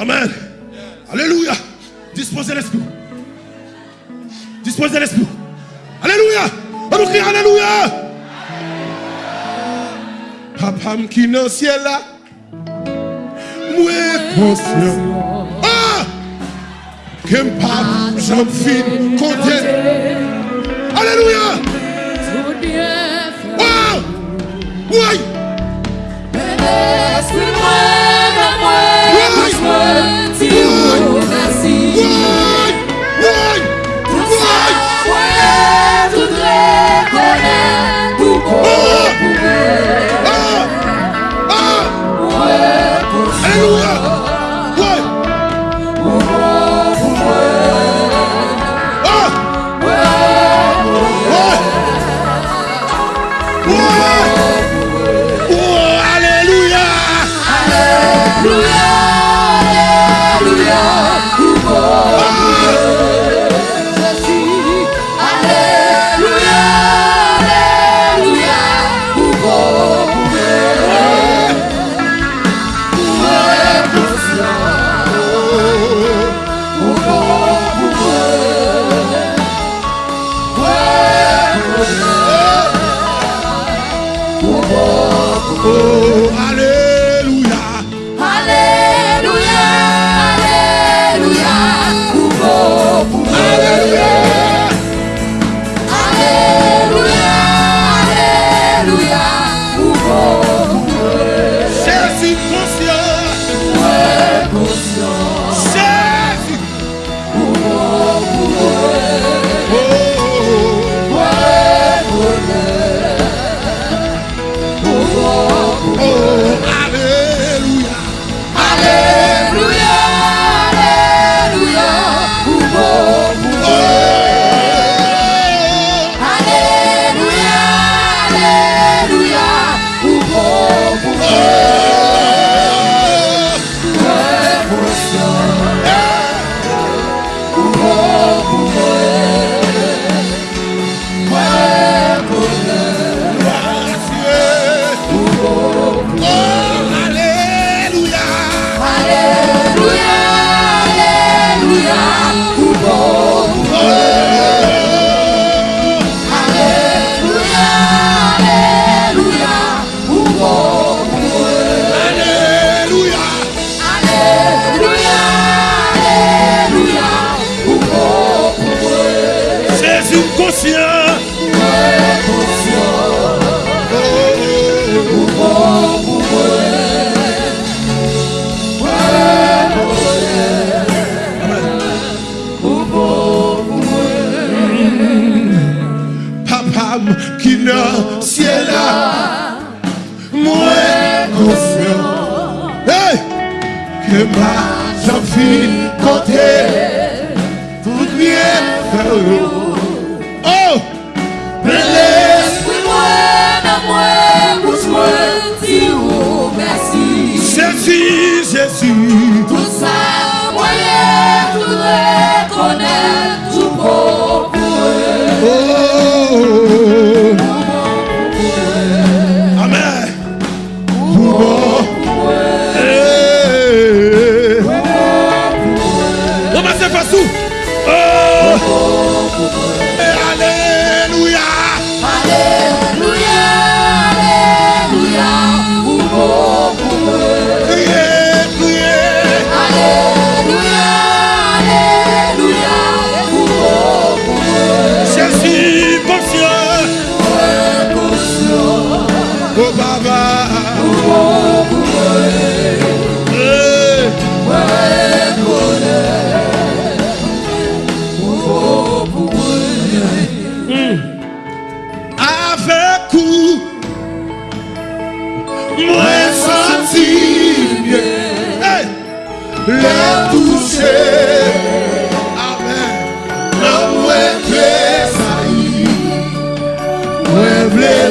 Amen. Alléluia. Disposez l'esprit. Disposez l'esprit. Alléluia. On nous crie Alléluia. Papa qui est ciel là. Moi conscient. Ah! Que papa, j'en fin content. Alléluia. Wow! Ouais! fin compter, tout bien faire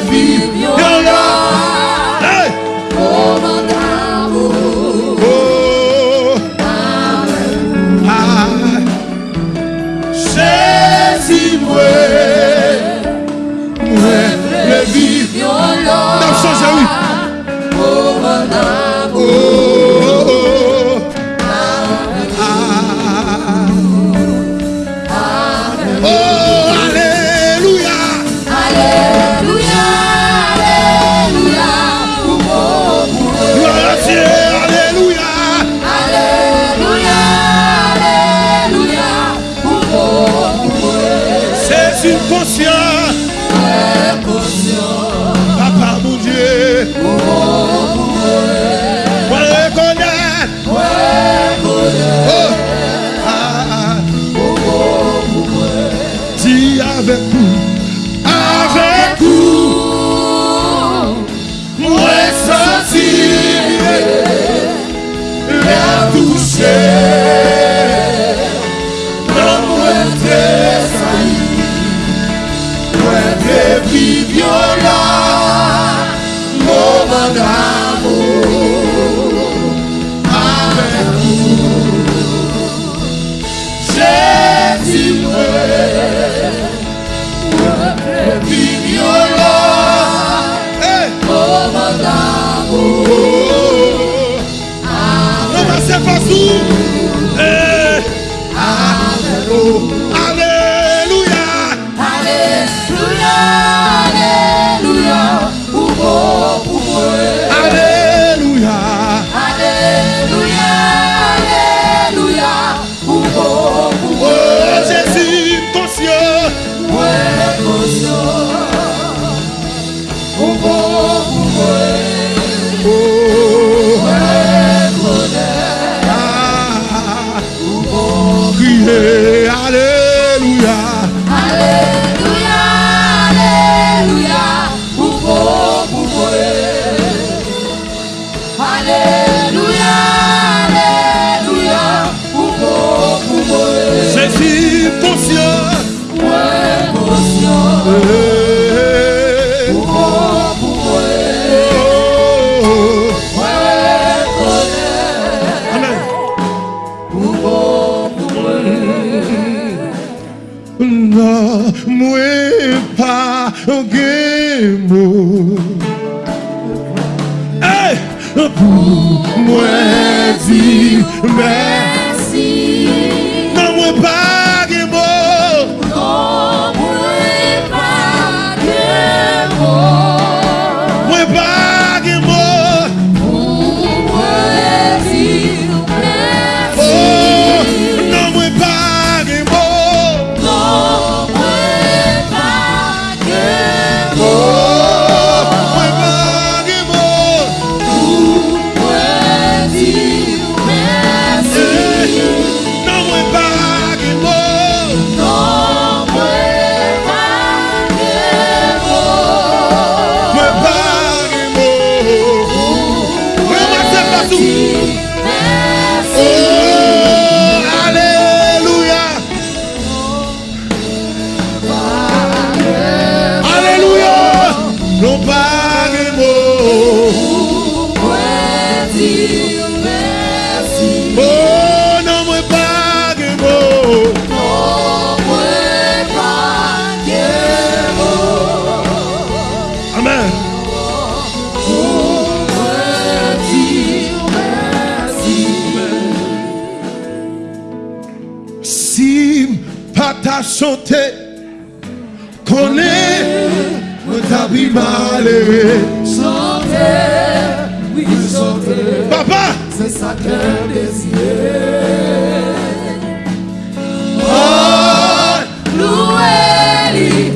vive Hallelujah. nan mwen pa genmou Hey! Pou di saluer. Chanter, oui, chanter. Papa, c'est ça qu'elle désire. Oh, louez-lui,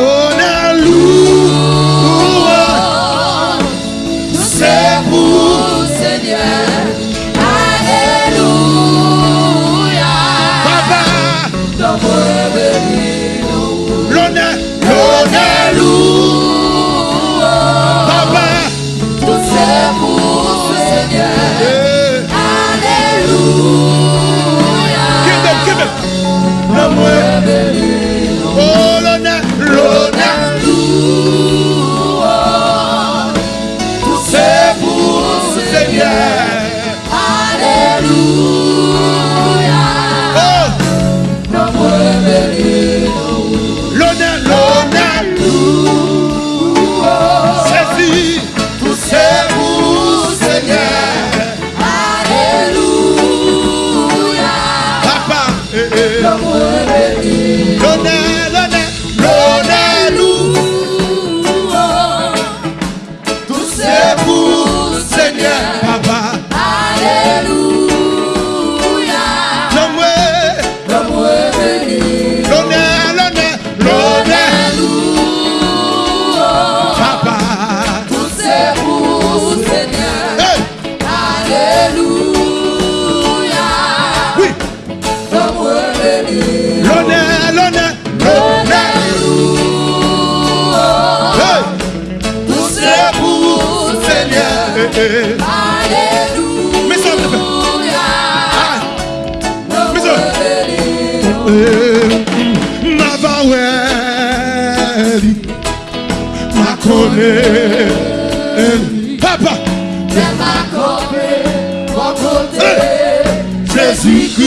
et aime. Papa, t'es ma côté, mon côté, Jésus.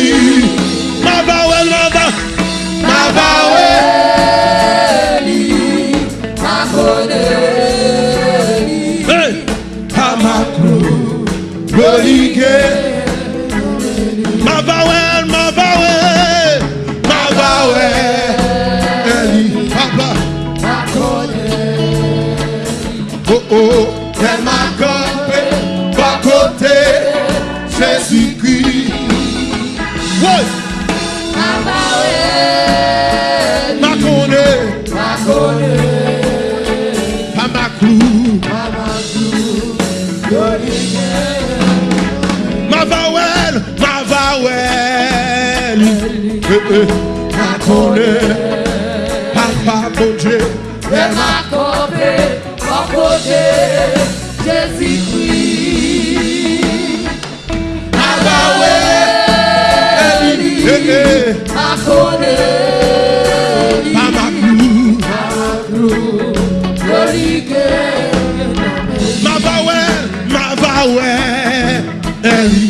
Ma connaît, papa, bon Dieu. Elle m'a Jésus-Christ, ma vawel. Eh, eh, accordé, à ma crou. reliqué, Ma vawel, ma vawel. Eli,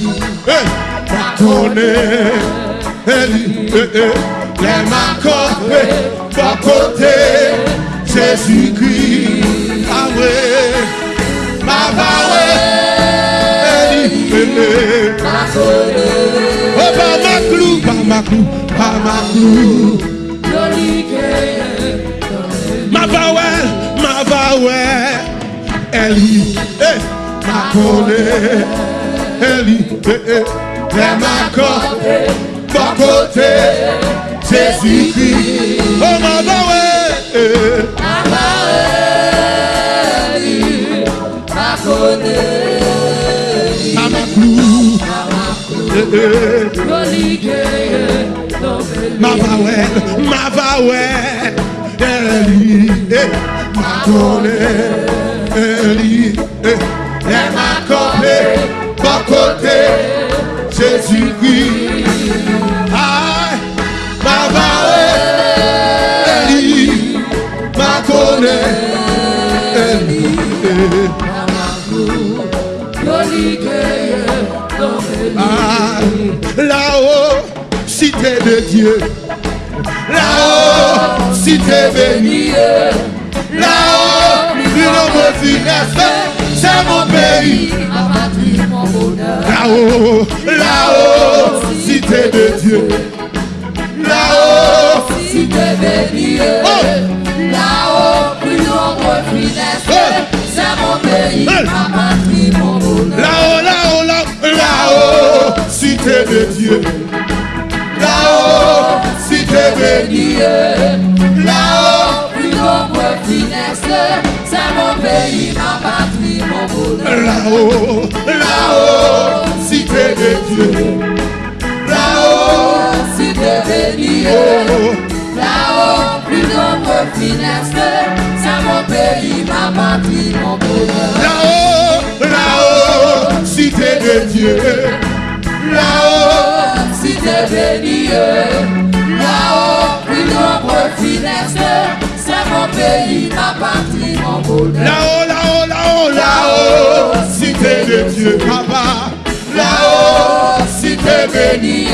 eh, ma connaît. Eli, eh, eh. Elle m'a campé, pas côté, Jésus-Christ. Ouais, ma vawel. Eli, eh, eh. accordé, Oh, par ma clou, par ma clou, par ma clou. reliqué, Ma vawel, ma vawel. Eli, eh, ma connaît. Eli, eh, eh. M'a pas côté, Jésus-Christ. Oh, ma vawel, eh. accordé, Par ma clou, eh, eh. reliqué, Ma vawel, ma vawel, Eli, eh, ma connaît, Eli, eh, cité de Dieu, là-haut, cité bénie. Là-haut, plus nombreux funeste, c'est mon pays. ma patrie, mon bonheur, Là-haut, là-haut, cité de Dieu. Là-haut, si t'es béni, là-haut, plus nombreux funeste, c'est mon pays, ma patrie, mon bonheur. là-haut, là-haut, là-haut, là-haut, cité de Dieu. Là-haut, cité bénie. Là-haut, Plus nombreux funeste, c'est mon pays, ma patrie, mon bonheur. là-haut, là-haut, cité de Dieu. Là-haut, Si béni, oh, là-haut, plus nombreux funeste, c'est mon pays, ma patrie, mon bonheur. là-haut, là-haut, cité de Dieu. Béni, là-haut, plus nombreux funeste, c'est mon pays, ma patrie, mon bonheur. là-haut, là-haut, là-haut, là-haut, cité de Dieu, papa. Là-haut, cité bénie.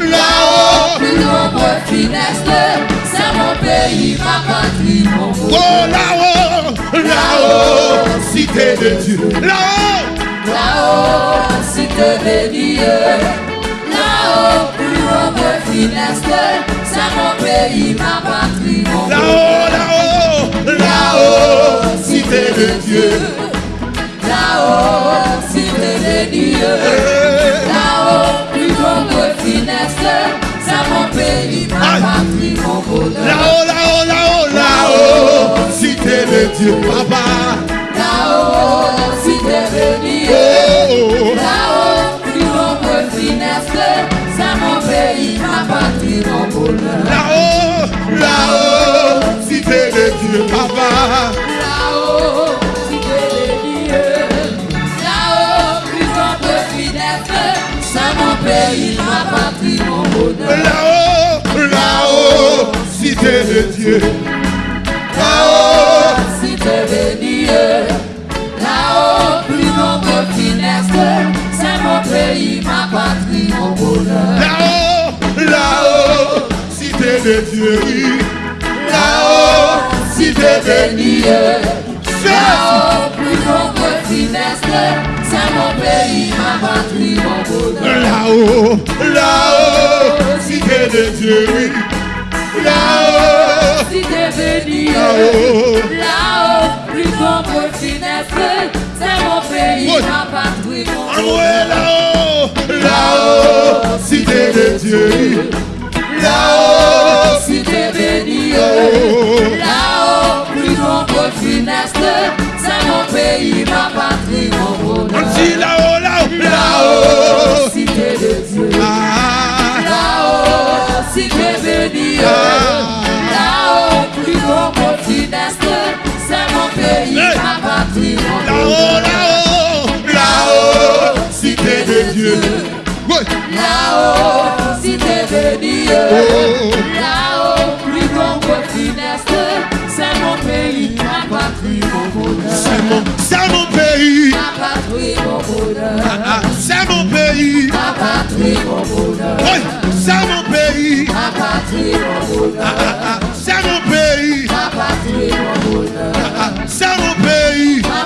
Là-haut, Plus nombreux funeste, c'est mon pays, ma patrie, mon oh, bonheur. là-haut, là-haut, cité de Dieu. Là-haut, Là-haut, si t'es béni, là-haut, plus nombreux funeste, c'est mon pays, ma patrie, mon là-haut, là-haut, là-haut, cité de Dieu. Là-haut, t'es béni, Eh, là-haut, plus nombreux funeste, c'est mon pays, ma patrie, mon bonheur. Là-haut, là-haut, là-haut, là-haut, cité de Dieu, papa. Là-haut, là-haut, cité de Dieu, papa. Là-haut, si t'es béni, là-haut, plus nombreux funeste, c'est mon pays, ma patrie, mon bonheur. Là-haut, là-haut, cité de Dieu. De Dieu. Là-haut, cité bénie. Fais Là-haut, plus que funeste, c'est mon pays, ma patrie, mon bonheur. Là-haut, là-haut, cité de Dieu. Là-haut, Si t'es béni, là-haut. là-haut, plus que funeste, c'est mon pays, ma patrie, mon Envoyez bonheur. là-haut, là-haut, cité de Dieu. Là-haut, Si t'es béni, là-haut. là-haut, plus grand que funeste, c'est mon pays, ma patrie, mon On bonheur. dit là-haut, là-haut, là-haut. Si t'es de Dieu. Ah, Là-haut, si t'es béni, là-haut, plus grand que funeste, c'est mon pays, ma patrie, mon là-haut, bonheur. là-haut, là-haut, cité de Dieu. Là-haut, si t'es béni, Oh. là-haut, c'est mon pays. Mon c'est mon pays. Mon c'est mon pays. Mon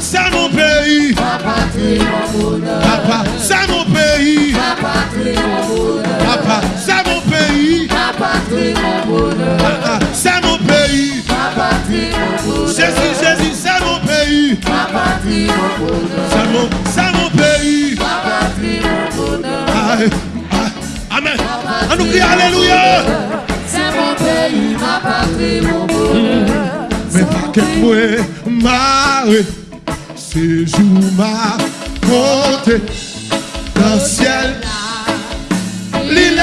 c'est mon pays. Mon c'est mon pays. Mon c'est mon pays. Mon c'est mon pays. Mon. Jésus, Jésus, c'est mon pays. Mon. C'est mon, pays. Amen. On nous crie Alléluia. C'est mon pays, ma patrie, mon bonheur. Mais pas que moi, marre, ces jours m'a compté dans le ciel. L'île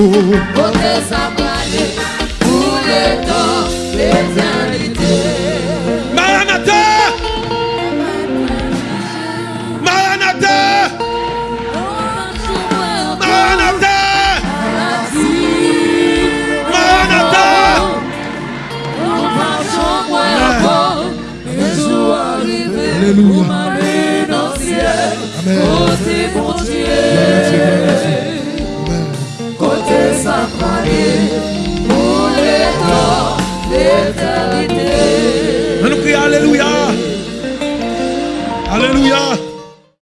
Oh,